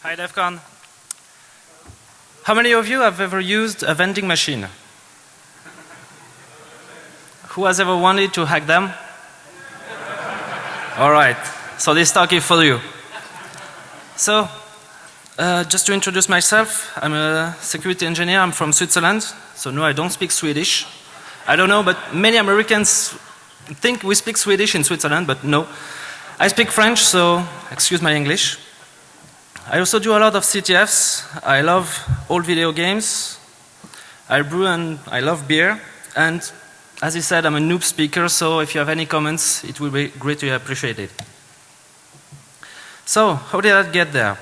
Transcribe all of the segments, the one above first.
Hi DEFCON. How many of you have ever used a vending machine? Who has ever wanted to hack them? Alright, so this talk is for you. So, uh, just to introduce myself, I'm a security engineer, I'm from Switzerland, so no I don't speak Swedish. I don't know, but many Americans think we speak Swedish in Switzerland, but no. I speak French, so excuse my English. I also do a lot of CTFs. I love old video games. I brew and I love beer. And as he said, I'm a noob speaker, so if you have any comments, it will be greatly appreciated. So, how did I get there?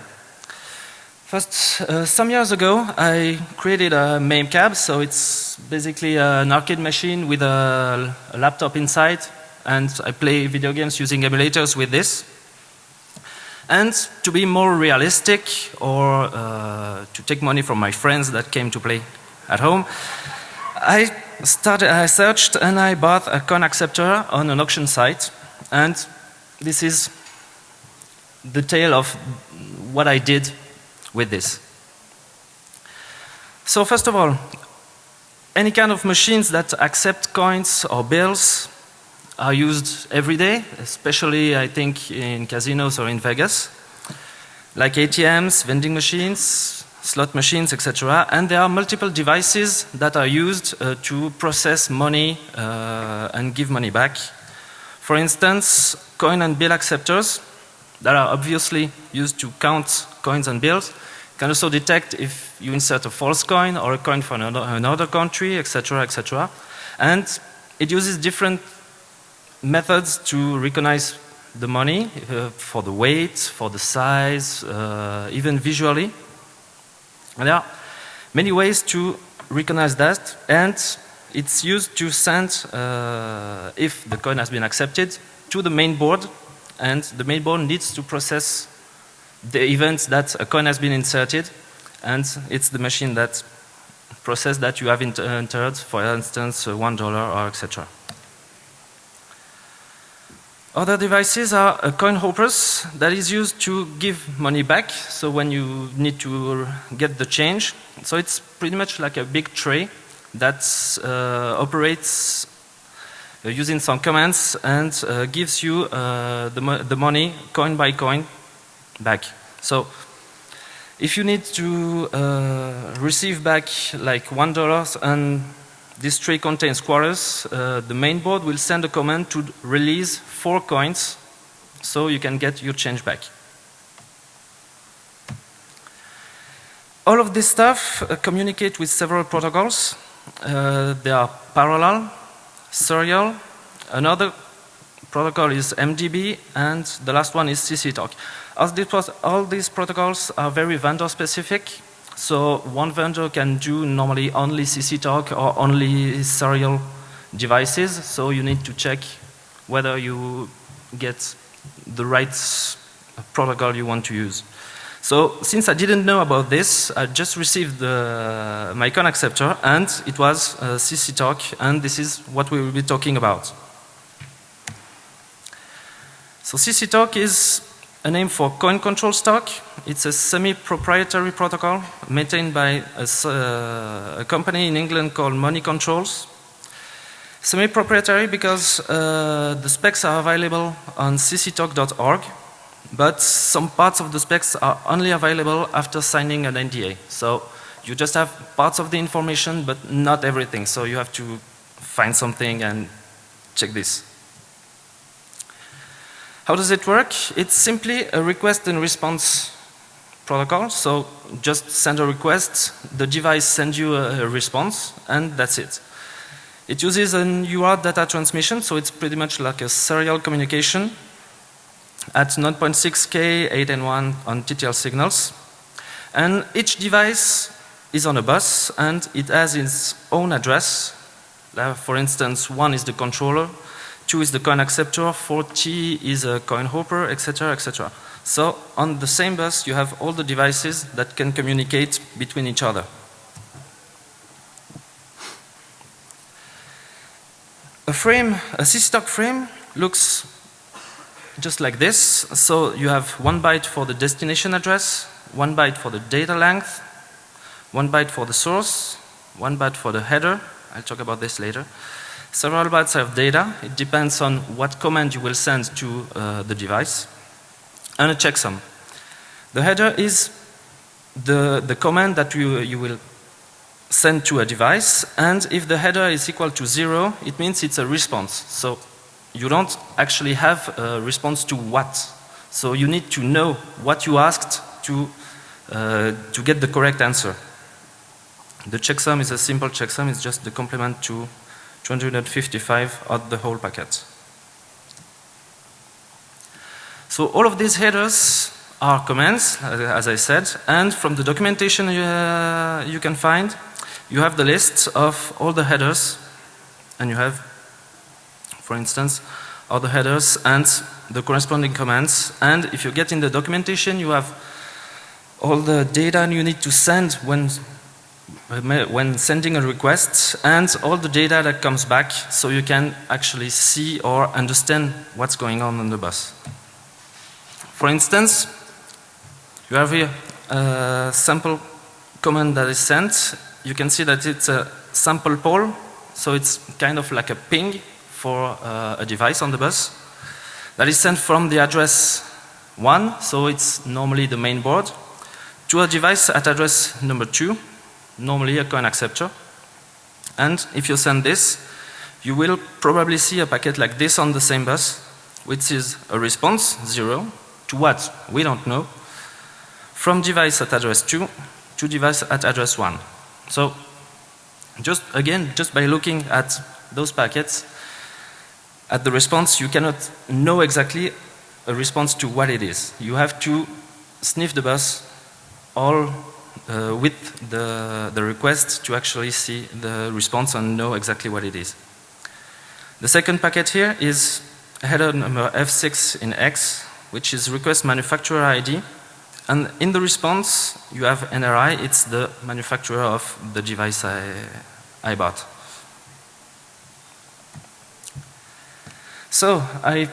First, uh, some years ago, I created a MAME cab, so it's basically an arcade machine with a, a laptop inside, and I play video games using emulators with this. And to be more realistic, or uh, to take money from my friends that came to play at home, I started, I searched and I bought a coin acceptor on an auction site, and this is the tale of what I did with this. So first of all, any kind of machines that accept coins or bills are used every day, especially I think in casinos or in Vegas, like ATMs, vending machines, slot machines, etc. And there are multiple devices that are used uh, to process money uh, and give money back. For instance, coin and bill acceptors that are obviously used to count coins and bills can also detect if you insert a false coin or a coin from another, another country, etc., etc. And it uses different methods to recognize the money uh, for the weight, for the size, uh, even visually. And there are many ways to recognize that and it's used to send, uh, if the coin has been accepted, to the main board and the main board needs to process the event that a coin has been inserted and it's the machine that process that you have entered, for instance, one dollar or etc. Other devices are uh, coin hoppers that is used to give money back. So when you need to get the change, so it's pretty much like a big tray that uh, operates uh, using some commands and uh, gives you uh, the, mo the money coin by coin back. So if you need to uh, receive back like one dollar and this tray contains quarters, uh, the main board will send a command to release four coins so you can get your change back. All of this stuff uh, communicate with several protocols. Uh, they are parallel, serial, another protocol is MDB and the last one is CC-talk. As this was all these protocols are very vendor specific so one vendor can do normally only CC-talk or only serial devices. So you need to check whether you get the right protocol you want to use. So since I didn't know about this, I just received the, my coin acceptor and it was uh, CC-talk and this is what we will be talking about. So CC-talk is a name for coin control stock. It's a semi-proprietary protocol maintained by a, uh, a, company in England called Money Controls. Semi-proprietary because uh, the specs are available on cctalk.org, but some parts of the specs are only available after signing an NDA. So you just have parts of the information, but not everything. So you have to find something and check this. How does it work? It's simply a request and response protocol. So just send a request, the device sends you a, response, and that's it. It uses an UART data transmission, so it's pretty much like a serial communication at 9.6K, 8 and 1 on TTL signals. And each device is on a bus and it has its own address. For instance, one is the controller, 2 is the coin acceptor, 40 is a coin hopper, etc., etc. So on the same bus you have all the devices that can communicate between each other. A frame, a CC-talk frame looks just like this. So you have one byte for the destination address, one byte for the data length, one byte for the source, one byte for the header. I'll talk about this later. Several bytes of data. It depends on what command you will send to uh, the device. And a checksum. The header is the, the command that you, you will send to a device and if the header is equal to zero it means it's a response. So you don't actually have a response to what. So you need to know what you asked to, uh, to get the correct answer. The checksum is a simple checksum, it's just the complement to 255 of the whole packet. So all of these headers are commands, as I said, and from the documentation uh, you can find, you have the list of all the headers, and you have for instance, all the headers and the corresponding commands. And if you get in the documentation, you have all the data you need to send when when sending a request and all the data that comes back so you can actually see or understand what's going on on the bus. For instance, you have here a sample command that is sent. You can see that it's a sample poll, so it's kind of like a ping for uh, a device on the bus that is sent from the address 1, so it's normally the main board, to a device at address number 2, normally a coin acceptor. And if you send this, you will probably see a packet like this on the same bus, which is a response, 0, to what? We don't know, from device at address 2 to device at address 1. So, just again, just by looking at those packets, at the response you cannot know exactly a response to what it is. You have to sniff the bus all uh, with the, the request to actually see the response and know exactly what it is. The second packet here is header number F6 in X which is request manufacturer ID and in the response you have NRI, it's the manufacturer of the device I, I bought. So I've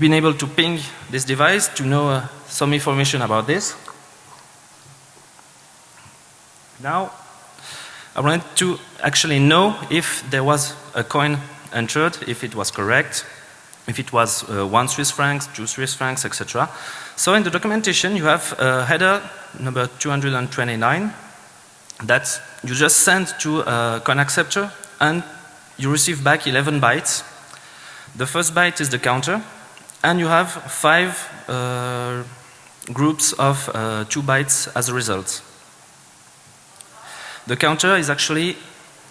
been able to ping this device to know uh, some information about this. Now I wanted to actually know if there was a coin entered, if it was correct, if it was uh, 1 Swiss francs, 2 Swiss francs, etc. So in the documentation you have a header number 229 that you just send to a coin acceptor and you receive back 11 bytes the first byte is the counter and you have five uh, groups of uh, two bytes as a result. The counter is actually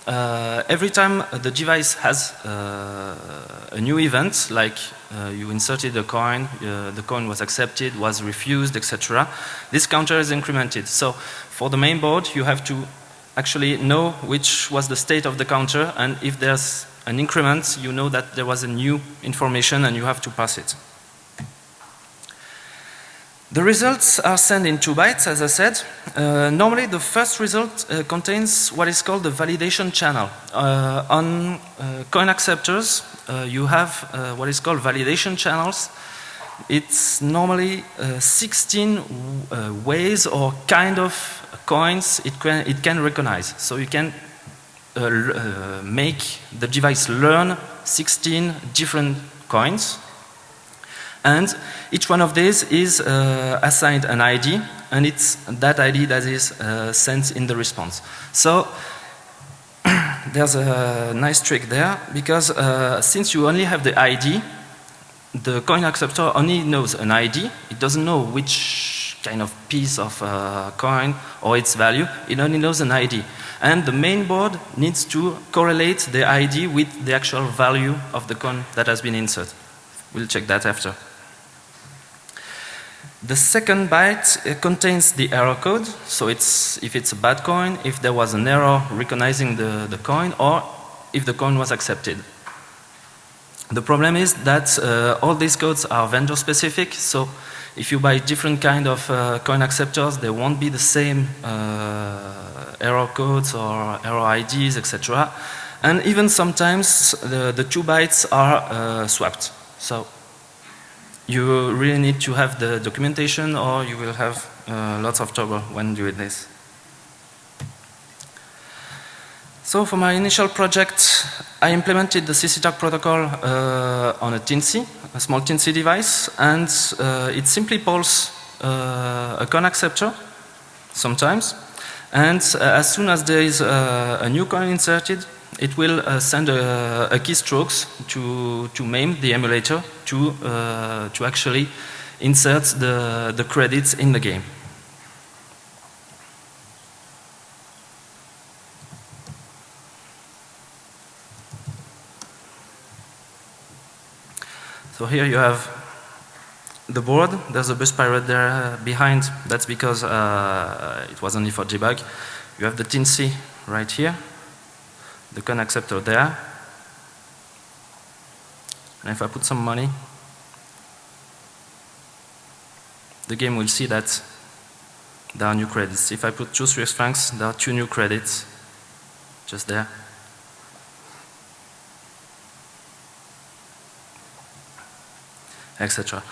uh, every time the device has uh, a new event like uh, you inserted a coin, uh, the coin was accepted, was refused, etc. This counter is incremented. So for the main board you have to actually know which was the state of the counter and if there's an increment, you know that there was a new information and you have to pass it. The results are sent in two bytes, as I said. Uh, normally, the first result uh, contains what is called the validation channel. Uh, on uh, coin acceptors, uh, you have uh, what is called validation channels. It's normally 16 ways or kind of coins it can, it can recognize. So you can make the device learn 16 different coins and each one of these is uh, assigned an ID and it's that ID that is uh, sent in the response. So there's a nice trick there because uh, since you only have the ID, the coin acceptor only knows an ID, it doesn't know which kind of piece of uh, coin or its value, it only knows an ID and the main board needs to correlate the ID with the actual value of the coin that has been inserted. We'll check that after. The second byte uh, contains the error code, so it's if it's a bad coin, if there was an error recognizing the, the coin, or if the coin was accepted. The problem is that uh, all these codes are vendor specific, so if you buy different kind of uh, coin acceptors, they won't be the same uh, error codes or error IDs, etc. And even sometimes the, the two bytes are uh, swapped. So you really need to have the documentation or you will have uh, lots of trouble when doing this. So for my initial project, I implemented the CC protocol uh, on a TINC, a small TINC device, and uh, it simply pulls uh, a coin acceptor sometimes. And uh, as soon as there is a, new coin inserted, it will uh, send a, a keystrokes to, to MAME, the emulator, to, uh, to actually insert the, the credits in the game. So here you have the board, there's a bus pirate there uh, behind, that's because uh, it was only for debug. You have the TINC right here, the coin acceptor there. And if I put some money, the game will see that there are new credits. If I put two Swiss francs, there are two new credits just there. etc.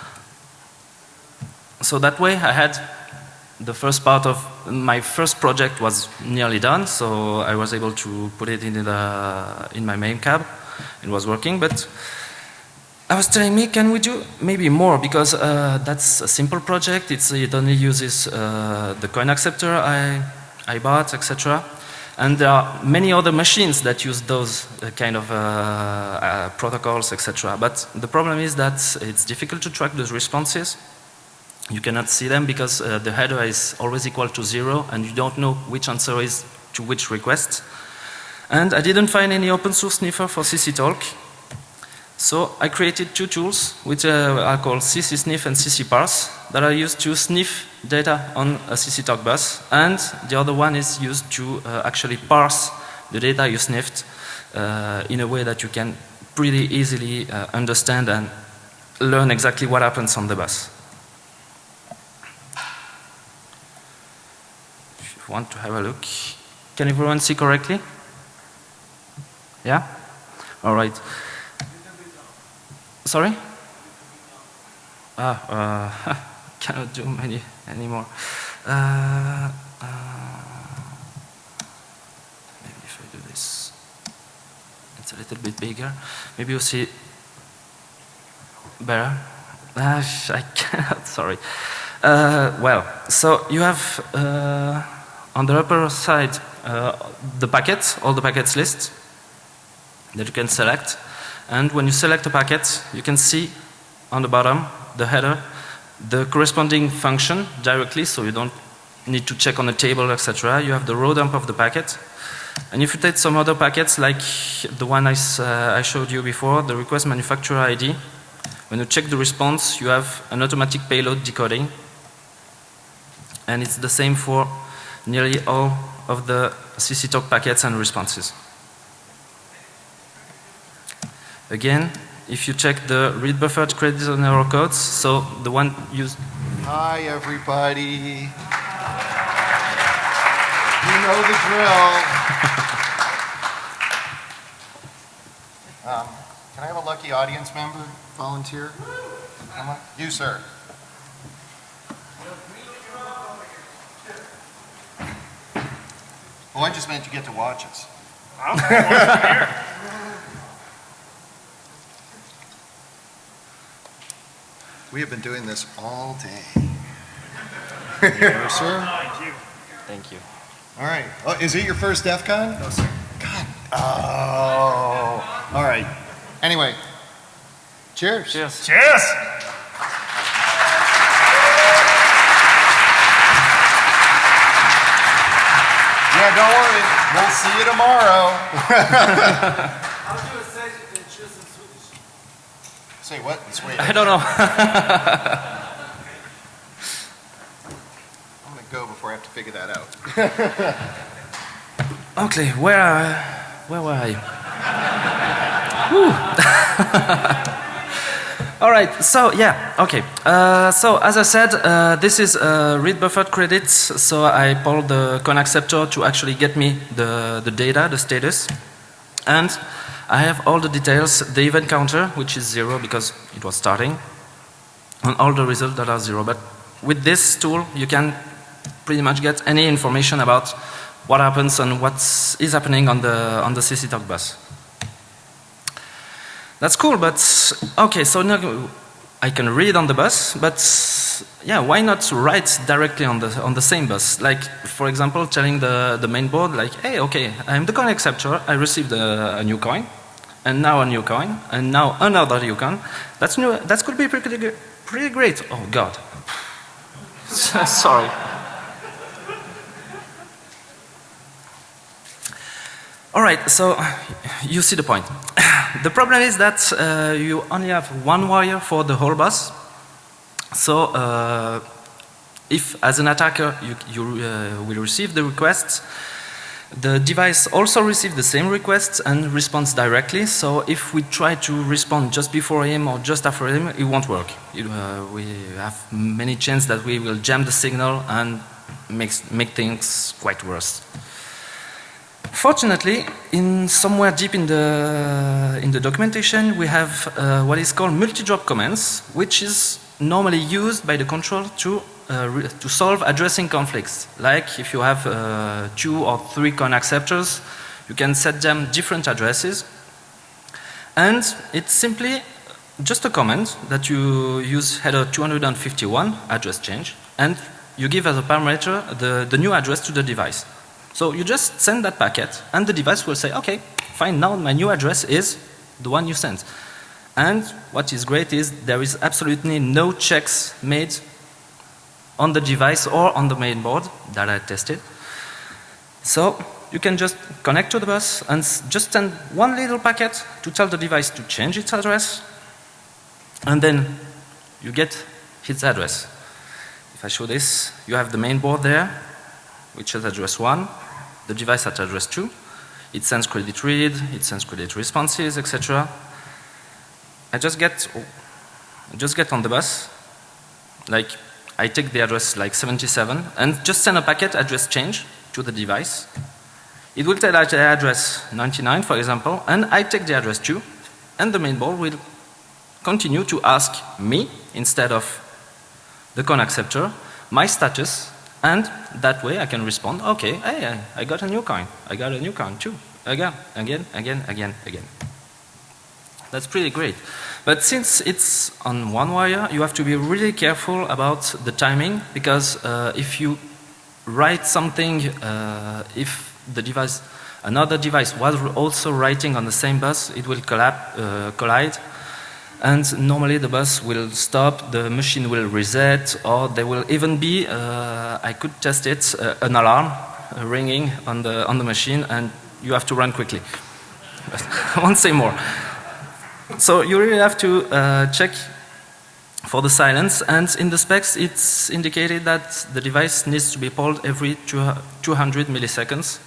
So that way I had the first part of my first project was nearly done, so I was able to put it in, the, in my main cab. It was working, but I was telling me, can we do maybe more? Because uh, that's a simple project. It's, it only uses uh, the coin acceptor I, I bought, etc. And there are many other machines that use those uh, kind of uh, uh, protocols, etc. But the problem is that it's difficult to track those responses. You cannot see them because uh, the header is always equal to zero and you don't know which answer is to which request. And I didn't find any open source sniffer for CC-Talk. So I created two tools which uh, are called CC-Sniff and CC-Parse that are used to sniff data on a CC-Talk bus and the other one is used to uh, actually parse the data you sniffed uh, in a way that you can pretty easily uh, understand and learn exactly what happens on the bus. You want to have a look, can everyone see correctly? Yeah? Alright. Sorry? Ah, uh, cannot do many anymore. Uh, uh, maybe if I do this, it's a little bit bigger. Maybe you'll see better. Uh, I cannot, sorry. Uh, well, so you have uh, on the upper side uh, the packets, all the packets list that you can select. And when you select a packet, you can see on the bottom, the header, the corresponding function directly, so you don't need to check on the table, etc. You have the row dump of the packet. And if you take some other packets, like the one I, uh, I showed you before, the request manufacturer ID, when you check the response, you have an automatic payload decoding. And it's the same for nearly all of the CC-Talk packets and responses. Again, if you check the read buffered credits and error codes, so the one used. Hi, everybody. You know the drill. um, can I have a lucky audience member volunteer? You, sir. Oh, I just meant you get to watch us. We have been doing this all day. yes, sir. Thank you. Thank you. All right. Oh, is it your first DEF CON? No, sir. God. Oh. All right. Anyway. Cheers. Cheers. Cheers! Yeah, don't worry. We'll see you tomorrow. How do you say in Swedish? Say what? in Swedish? I don't know. I'm going to go before I have to figure that out. okay, where, uh, where were I? All right, so yeah, okay. Uh, so as I said, uh, this is uh, read buffered credits. So I pulled the coin acceptor to actually get me the, the data, the status. And I have all the details, the event counter, which is zero because it was starting. and all the results that are zero. But with this tool, you can pretty much get any information about what happens and what is is happening on the on the CC talk bus. That's cool, but okay. So now I can read on the bus, but yeah, why not write directly on the on the same bus? Like for example, telling the the main board like, hey, okay, I'm the coin acceptor. I received a, a new coin, and now a new coin, and now another new coin. That's new. That could be pretty pretty great. Oh God. Sorry. All right, so you see the point. the problem is that uh, you only have one wire for the whole bus. So uh, if as an attacker you, you uh, will receive the requests, the device also receives the same requests and responds directly. So if we try to respond just before him or just after him, it won't work. It, uh, we have many chances that we will jam the signal and makes, make things quite worse. Fortunately, in somewhere deep in the in the documentation, we have uh, what is called multi-drop commands, which is normally used by the control to uh, to solve addressing conflicts. Like if you have uh, two or three con acceptors, you can set them different addresses, and it's simply just a command that you use header 251 address change, and you give as a parameter the the new address to the device. So you just send that packet and the device will say, okay, fine, now my new address is the one you sent. And what is great is there is absolutely no checks made on the device or on the main board that I tested. So you can just connect to the bus and just send one little packet to tell the device to change its address and then you get its address. If I show this, you have the main board there which is address 1, the device at address 2. It sends credit read, it sends credit responses, etc. I just get, I just get on the bus, like I take the address like 77 and just send a packet address change to the device. It will tell the address 99 for example and I take the address 2 and the main board will continue to ask me instead of the con acceptor my status and that way I can respond, okay, hey, I got a new coin. I got a new coin too. Again, again, again, again, again. That's pretty great. But since it's on one wire, you have to be really careful about the timing because uh, if you write something, uh, if the device, another device was also writing on the same bus, it will collab, uh, collide and normally the bus will stop, the machine will reset, or there will even be, uh, I could test it, uh, an alarm uh, ringing on the, on the machine and you have to run quickly. I won't say more. So you really have to uh, check for the silence and in the specs it's indicated that the device needs to be polled every 200 milliseconds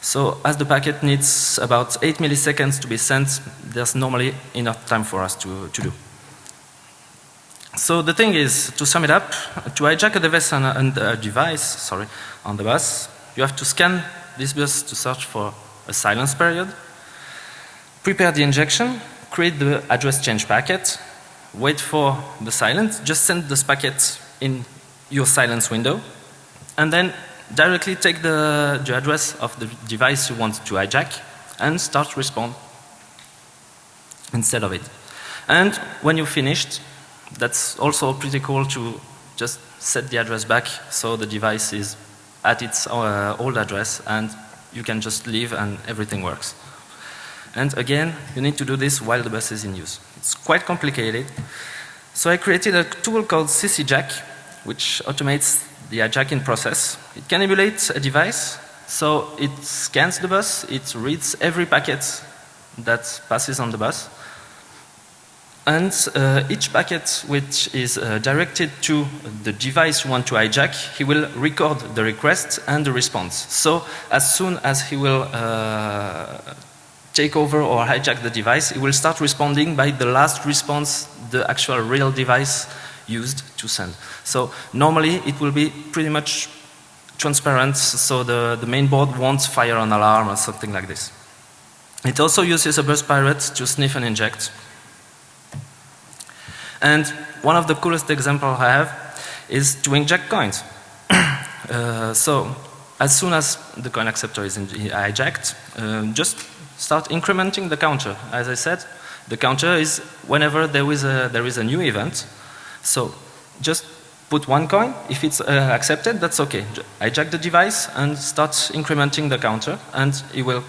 so as the packet needs about 8 milliseconds to be sent, there's normally enough time for us to, to do. So the thing is, to sum it up, to hijack a device on a, a device, sorry, on the bus, you have to scan this bus to search for a silence period, prepare the injection, create the address change packet, wait for the silence, just send this packet in your silence window, and then directly take the, the address of the device you want to hijack and start respond instead of it. And when you're finished, that's also pretty cool to just set the address back so the device is at its uh, old address and you can just leave and everything works. And again, you need to do this while the bus is in use. It's quite complicated. So I created a tool called CCJack, which automates the hijacking process. It can emulate a device, so it scans the bus, it reads every packet that passes on the bus, and uh, each packet which is uh, directed to the device you want to hijack, he will record the request and the response. So as soon as he will uh, take over or hijack the device, he will start responding by the last response the actual real device used to send. So normally it will be pretty much transparent so the, the main board won't fire an alarm or something like this. It also uses a burst pirate to sniff and inject. And one of the coolest examples I have is to inject coins. uh, so as soon as the coin acceptor is hijacked, uh, just start incrementing the counter. As I said, the counter is whenever there is a, there is a new event. So just put one coin. If it's uh, accepted, that's okay. Hijack the device and start incrementing the counter and it will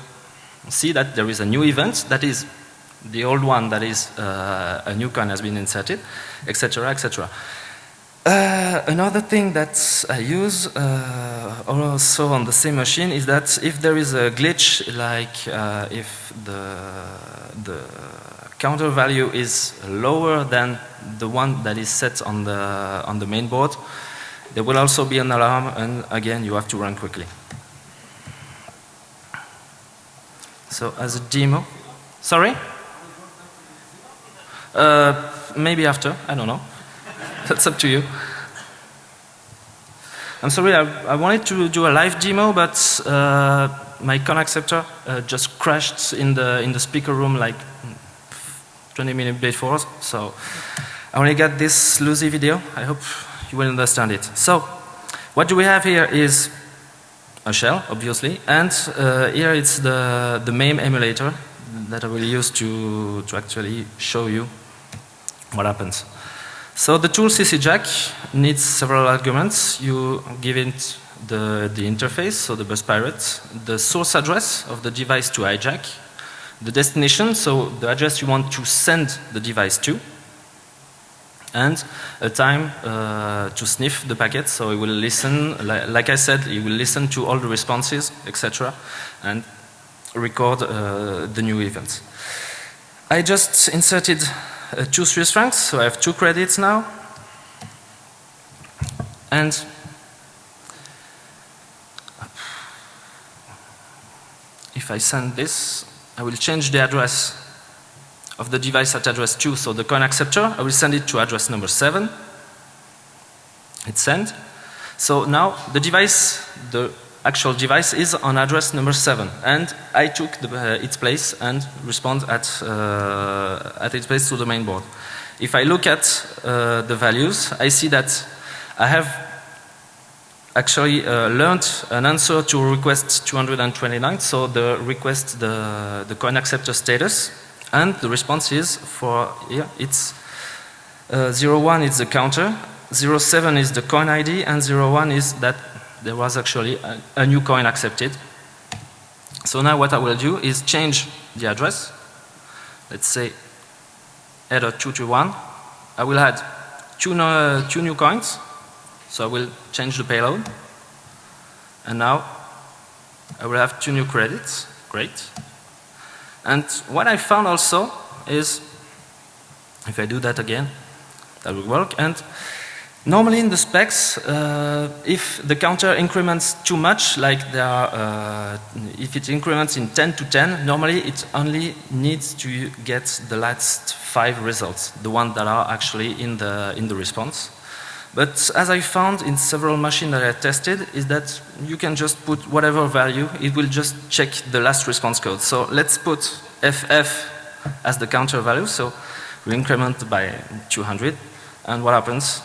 see that there is a new event that is the old one that is uh, a new coin has been inserted, etc., etc. Uh, another thing that I use uh, also on the same machine is that if there is a glitch, like uh, if the, the counter value is lower than the one that is set on the, on the main board, there will also be an alarm and again you have to run quickly. So as a demo, sorry? Uh, maybe after, I don't know. That's up to you. I'm sorry, I, I, wanted to do a live demo, but uh, my con acceptor uh, just crashed in the in the speaker room like 20 minutes before. Us, so I only got this loosey video. I hope you will understand it. So what do we have here is a shell, obviously, and uh, here it's the the MAME emulator that I will use to to actually show you what happens. So the tool CCJack needs several arguments. You give it the, the interface, so the bus pirate, the source address of the device to hijack, the destination, so the address you want to send the device to, and a time uh, to sniff the packet, so it will listen, li like I said, it will listen to all the responses, etc., and record uh, the new events. I just inserted uh, two Swiss francs, so I have two credits now. And if I send this, I will change the address of the device at address 2, so the coin acceptor, I will send it to address number 7. It's sent. So now the device, the actual device is on address number 7 and I took the, uh, its place and respond at, uh, at its place to the main board. If I look at uh, the values, I see that I have actually uh, learned an answer to request 229, so the request the, the coin acceptor status and the response is for here it's uh, 01 is the counter, 07 is the coin ID and 01 is that there was actually a, a, new coin accepted. So now what I will do is change the address. Let's say header 221. I will add two, no, two new coins. So I will change the payload. And now I will have two new credits. Great. And what I found also is, if I do that again, that will work. And Normally in the specs, uh, if the counter increments too much, like there are, uh, if it increments in 10 to 10, normally it only needs to get the last five results, the ones that are actually in the, in the response. But as I found in several machines that I tested, is that you can just put whatever value, it will just check the last response code. So let's put FF as the counter value, so we increment by 200, and what happens?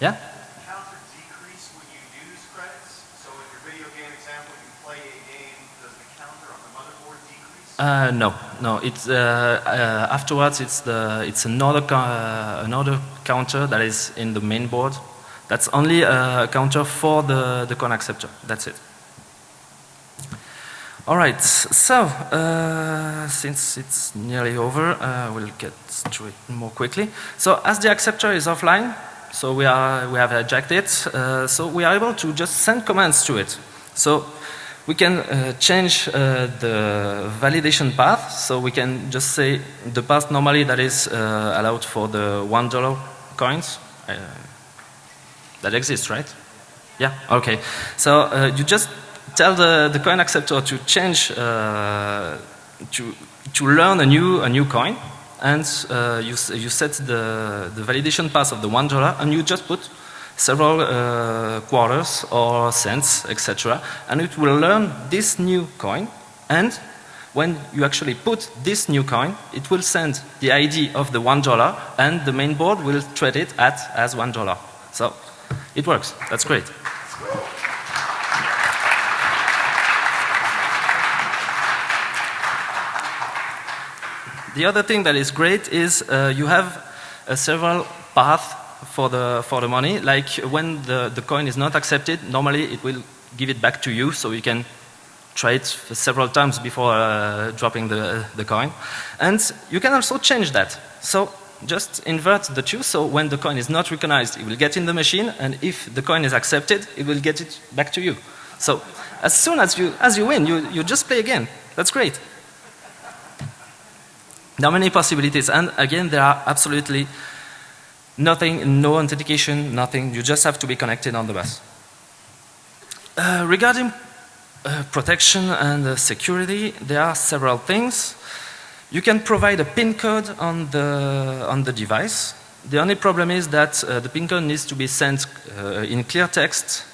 Yeah? Counter decrease when you use credits? So in your video game example, you play a game, does the counter on the motherboard decrease? Uh, no, no. It's uh, uh, afterwards. It's the it's another another counter that is in the main board. That's only a counter for the the coin acceptor. That's it. All right. So uh, since it's nearly over, uh, we'll get to it more quickly. So as the acceptor is offline, so we, are, we have it. Uh, so we are able to just send commands to it. So we can uh, change uh, the validation path. So we can just say the path normally that is uh, allowed for the one dollar coins. Uh, that exists, right? Yeah. Okay. So uh, you just tell the, the coin acceptor to change to to learn a new a new coin and uh, you, you set the, the validation path of the one dollar and you just put several uh, quarters or cents, etc. And it will learn this new coin and when you actually put this new coin, it will send the ID of the one dollar and the main board will treat it at as one dollar. So it works. That's great. The other thing that is great is uh, you have uh, several paths for the, for the money. Like when the, the coin is not accepted, normally it will give it back to you so you can try it several times before uh, dropping the, the coin. And you can also change that. So just invert the two so when the coin is not recognized, it will get in the machine and if the coin is accepted, it will get it back to you. So as soon as you, as you win, you, you just play again. That's great. There are many possibilities, and again, there are absolutely nothing, no authentication, nothing. You just have to be connected on the bus. Uh, regarding uh, protection and uh, security, there are several things. You can provide a PIN code on the on the device. The only problem is that uh, the PIN code needs to be sent uh, in clear text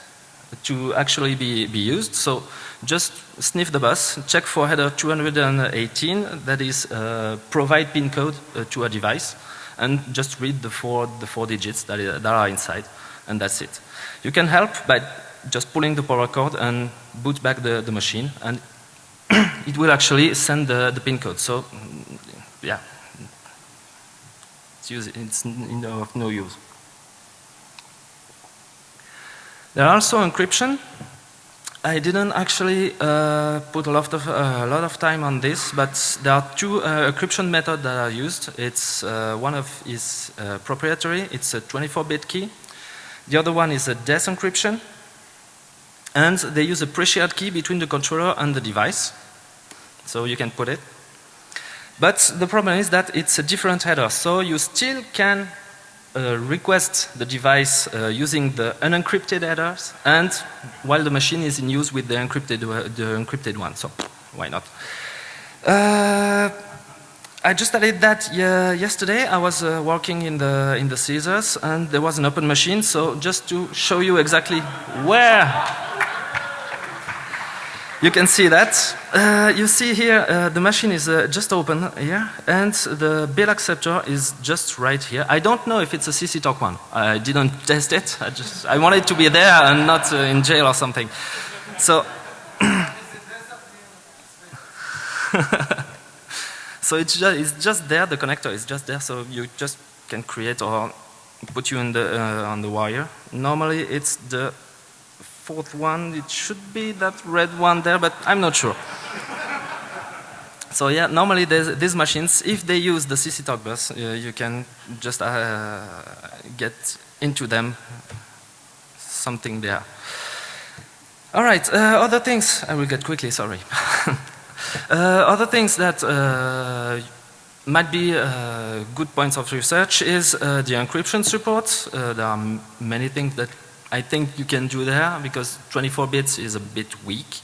to actually be, be used. So just sniff the bus, check for header 218, that is uh, provide PIN code to a device, and just read the four, the four digits that, that are inside, and that's it. You can help by just pulling the power cord and boot back the, the machine, and it will actually send the, the PIN code. So, mm, yeah, it's, use, it's of no use. There are also encryption. I didn't actually uh, put a lot of uh, a lot of time on this, but there are two uh, encryption methods that are used. It's uh, one of is proprietary. It's a 24-bit key. The other one is a desk encryption, and they use a pre-shared key between the controller and the device, so you can put it. But the problem is that it's a different header, so you still can uh, request the device uh, using the unencrypted headers and while the machine is in use with the encrypted, uh, the encrypted one. So why not? Uh, I just added that yesterday. I was uh, working in the in the Caesars and there was an open machine. So just to show you exactly where you can see that. Uh, you see here, uh, the machine is uh, just open here, and the bill acceptor is just right here. I don't know if it's a CC Talk one. I didn't test it. I just I wanted to be there and not uh, in jail or something. So. so it's just, it's just there. The connector is just there, so you just can create or put you in the uh, on the wire. Normally, it's the fourth one, it should be that red one there, but I'm not sure. so yeah, normally these machines, if they use the CC Talk bus, uh, you can just uh, get into them something there. All right, uh, other things, I will get quickly, sorry. uh, other things that uh, might be uh, good points of research is uh, the encryption support. Uh, there are many things that I think you can do there because 24 bits is a bit weak.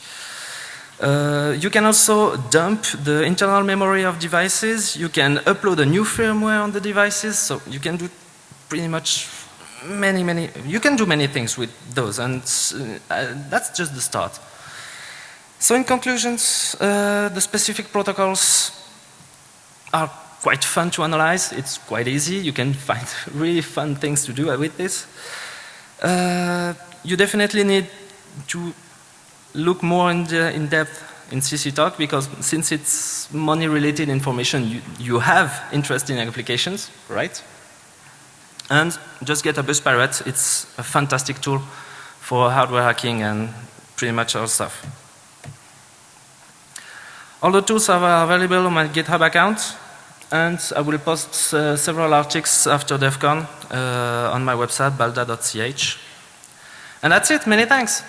Uh, you can also dump the internal memory of devices. You can upload a new firmware on the devices. So you can do pretty much many, many, you can do many things with those and uh, that's just the start. So in conclusions, uh, the specific protocols are quite fun to analyze. It's quite easy. You can find really fun things to do with this. Uh, you definitely need to look more in, the, in depth in CC Talk because since it's money related information, you, you have interesting applications, right? And just get a bus pirate. It's a fantastic tool for hardware hacking and pretty much all stuff. All the tools are available on my GitHub account and I will post uh, several articles after DEF CON uh, on my website balda.ch. And that's it. Many thanks.